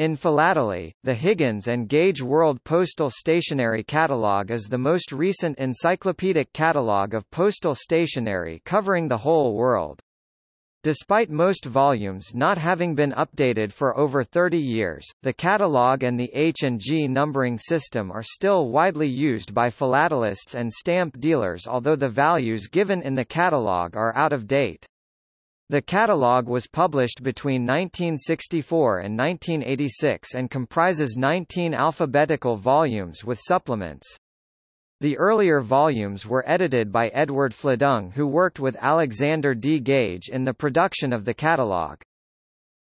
In philately, the Higgins and Gage World Postal Stationery Catalog is the most recent encyclopedic catalog of postal stationery covering the whole world. Despite most volumes not having been updated for over 30 years, the catalog and the H&G numbering system are still widely used by philatelists and stamp dealers although the values given in the catalog are out of date. The catalogue was published between 1964 and 1986 and comprises 19 alphabetical volumes with supplements. The earlier volumes were edited by Edward Fladung who worked with Alexander D. Gage in the production of the catalogue.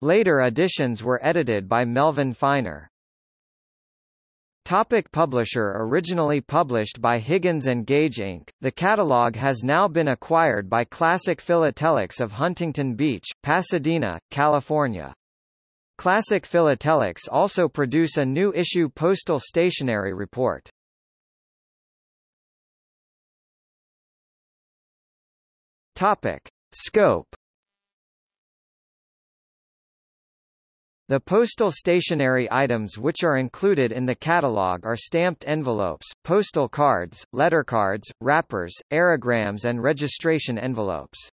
Later editions were edited by Melvin Feiner. Topic publisher Originally published by Higgins & Gage Inc., the catalog has now been acquired by Classic Philatelics of Huntington Beach, Pasadena, California. Classic Philatelics also produce a new issue postal stationery report. Topic. Scope The postal stationery items which are included in the catalog are stamped envelopes, postal cards, lettercards, wrappers, aerograms and registration envelopes.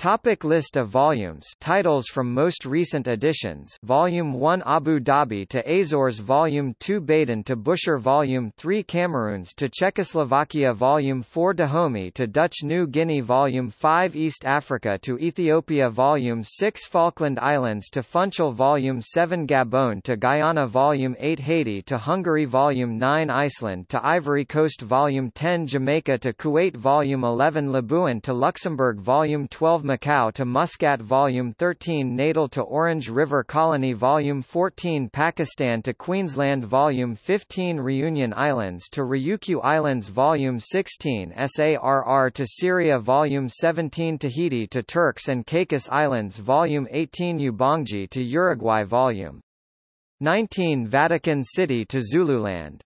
Topic list of volumes. Titles from most recent editions. Volume 1 Abu Dhabi to Azores. Volume 2 Baden to Bushire Volume 3 Cameroons to Czechoslovakia. Volume 4 Dahomey to Dutch New Guinea. Volume 5 East Africa to Ethiopia. Volume 6 Falkland Islands to Funchal. Volume 7 Gabon to Guyana. Volume 8 Haiti to Hungary. Volume 9 Iceland to Ivory Coast. Volume 10 Jamaica to Kuwait. Volume 11 Labuan to Luxembourg. Volume 12 Macau to Muscat Volume 13 Natal to Orange River Colony Volume 14 Pakistan to Queensland Volume 15 Reunion Islands to Ryukyu Islands Volume 16 Saar to Syria Volume 17 Tahiti to Turks and Caicos Islands Volume 18 Ubangi to Uruguay Volume 19 Vatican City to Zululand